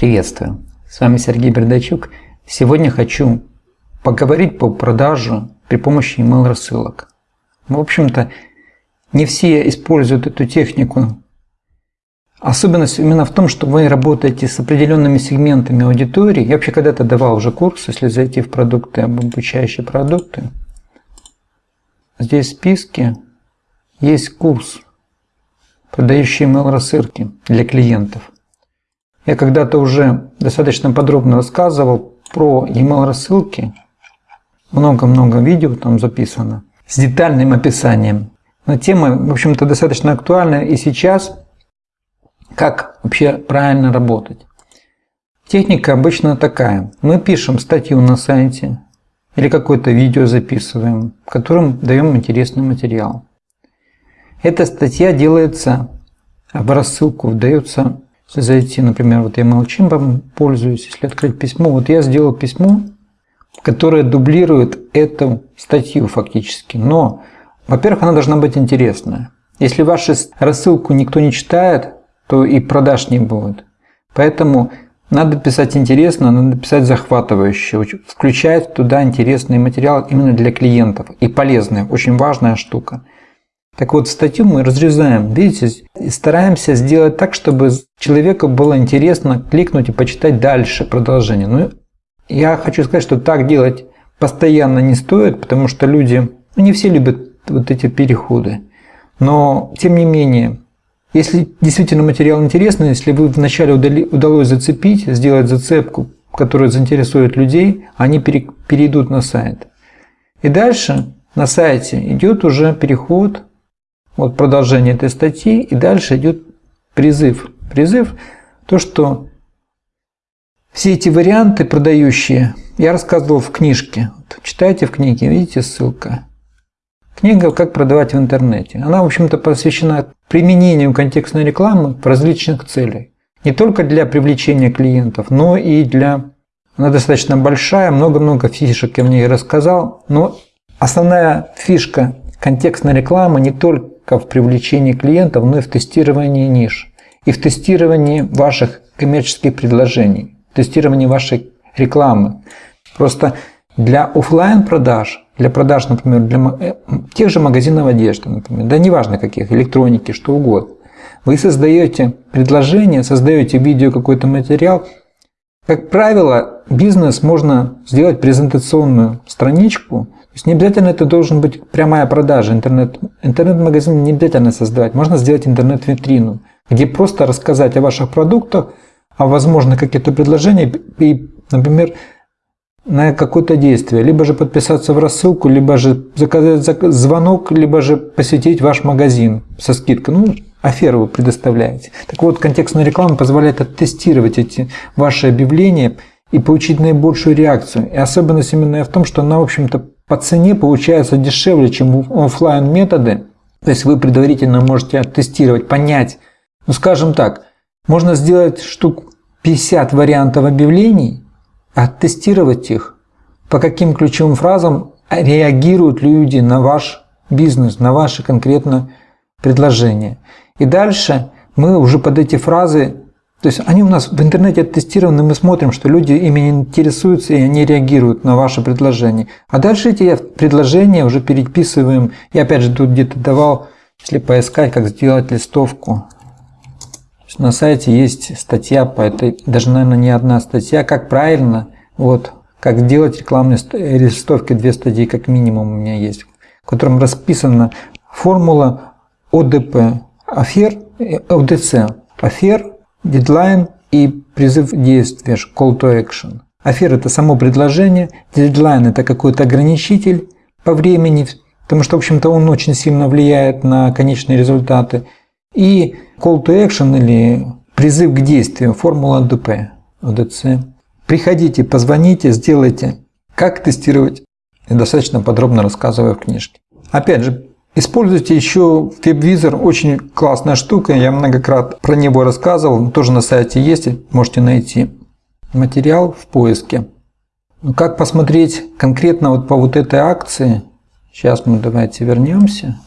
Приветствую! С вами Сергей Бердачук. Сегодня хочу поговорить по продаже при помощи email рассылок. В общем-то, не все используют эту технику. Особенность именно в том, что вы работаете с определенными сегментами аудитории. Я вообще когда-то давал уже курс, если зайти в продукты, обучающие продукты. Здесь в списке есть курс, продающий email рассылки для клиентов. Я когда-то уже достаточно подробно рассказывал про email рассылки. Много-много видео там записано с детальным описанием. Но тема, в общем-то, достаточно актуальна и сейчас. Как вообще правильно работать? Техника обычно такая. Мы пишем статью на сайте или какое-то видео записываем, которым даем интересный материал. Эта статья делается в рассылку, вдается если зайти, например, вот я MailChimp пользуюсь, если открыть письмо, вот я сделал письмо, которое дублирует эту статью фактически. Но, во-первых, она должна быть интересная. Если вашу рассылку никто не читает, то и продаж не будет. Поэтому надо писать интересно, надо писать захватывающе, включать туда интересный материал именно для клиентов и полезный, очень важная штука. Так вот, статью мы разрезаем, видите, и стараемся сделать так, чтобы человеку было интересно кликнуть и почитать дальше продолжение. Ну, я хочу сказать, что так делать постоянно не стоит, потому что люди, ну, не все любят вот эти переходы. Но, тем не менее, если действительно материал интересный, если вы вначале удали, удалось зацепить, сделать зацепку, которая заинтересует людей, они перейдут на сайт. И дальше на сайте идет уже переход вот продолжение этой статьи, и дальше идет призыв. Призыв – то, что все эти варианты продающие я рассказывал в книжке. Вот, читайте в книге, видите ссылка. Книга «Как продавать в интернете». Она, в общем-то, посвящена применению контекстной рекламы в различных целях. Не только для привлечения клиентов, но и для... Она достаточно большая, много-много фишек я в ней рассказал, но основная фишка контекстной рекламы не только в привлечении клиентов, но и в тестировании ниш, и в тестировании ваших коммерческих предложений, тестировании вашей рекламы. Просто для офлайн продаж, для продаж, например, для э, тех же магазинов одежды, например, да неважно каких, электроники, что угодно, вы создаете предложение, создаете видео, какой-то материал. Как правило, бизнес можно сделать презентационную страничку, то есть не обязательно это должен быть прямая продажа. Интернет, интернет-магазин не обязательно создавать. Можно сделать интернет-витрину, где просто рассказать о ваших продуктах, о возможных каких-то предложениях и, например, на какое-то действие. Либо же подписаться в рассылку, либо же заказать звонок, либо же посетить ваш магазин со скидкой. Ну, аферу вы предоставляете. Так вот, контекстная реклама позволяет оттестировать эти ваши объявления и получить наибольшую реакцию. И особенность именно в том, что она, в общем-то, по цене получается дешевле, чем офлайн методы. То есть вы предварительно можете оттестировать, понять. Ну, скажем так, можно сделать штук 50 вариантов объявлений, оттестировать их, по каким ключевым фразам реагируют люди на ваш бизнес, на ваши конкретно предложения. И дальше мы уже под эти фразы то есть они у нас в интернете тестированы, мы смотрим, что люди ими интересуются и они реагируют на ваши предложения. А дальше эти предложения уже переписываем. Я опять же тут где-то давал, если поискать, как сделать листовку. На сайте есть статья по этой, даже, наверное, не одна статья, как правильно, вот, как делать рекламные листовки, две статьи как минимум у меня есть, в котором расписана формула ОДП, афер, ОДЦ, афер, Дедлайн и призыв действия, call to action. Афера – это само предложение, дедлайн – это какой-то ограничитель по времени, потому что, в общем-то, он очень сильно влияет на конечные результаты. И call to action или призыв к действию, формула ДП, ОДЦ. Приходите, позвоните, сделайте. Как тестировать? Я достаточно подробно рассказываю в книжке. Опять же, Используйте еще WebVisor, очень классная штука, я многократно про него рассказывал, тоже на сайте есть, можете найти. Материал в поиске. Ну, как посмотреть конкретно вот по вот этой акции, сейчас мы давайте вернемся,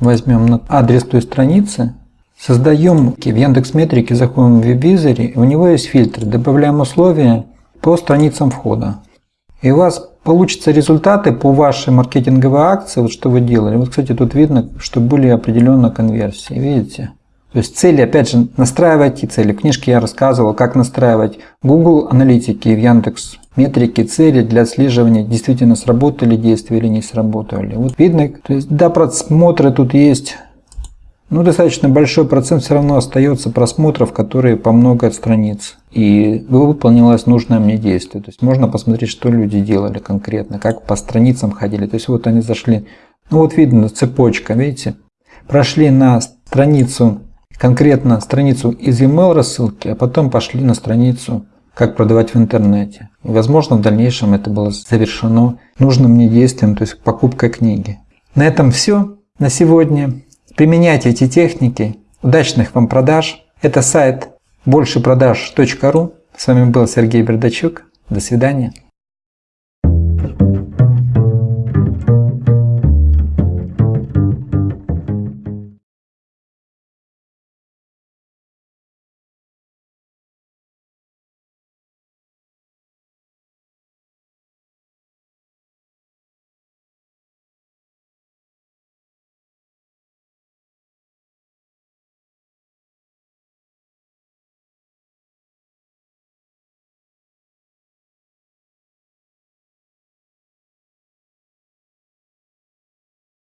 возьмем адрес той страницы, Создаем в Яндекс Метрике, заходим в веб-визоре, у него есть фильтр, добавляем условия по страницам входа. И у вас получатся результаты по вашей маркетинговой акции, вот что вы делали. Вот, кстати, тут видно, что были определенно конверсии, видите? То есть цели, опять же, настраивайте цели. В книжке я рассказывал, как настраивать Google аналитики в Яндекс метрики, цели для отслеживания, действительно сработали действия или не сработали. Вот видно, то есть до просмотра тут есть ну, достаточно большой процент все равно остается просмотров, которые по много страниц. И выполнилось нужное мне действие. То есть можно посмотреть, что люди делали конкретно, как по страницам ходили. То есть вот они зашли, ну вот видно цепочка, видите, прошли на страницу, конкретно страницу из email рассылки, а потом пошли на страницу как продавать в интернете. И, возможно, в дальнейшем это было завершено нужным мне действием, то есть покупкой книги. На этом все на сегодня. Применяйте эти техники. Удачных вам продаж. Это сайт большепродаж.ру. С вами был Сергей Бердачук. До свидания.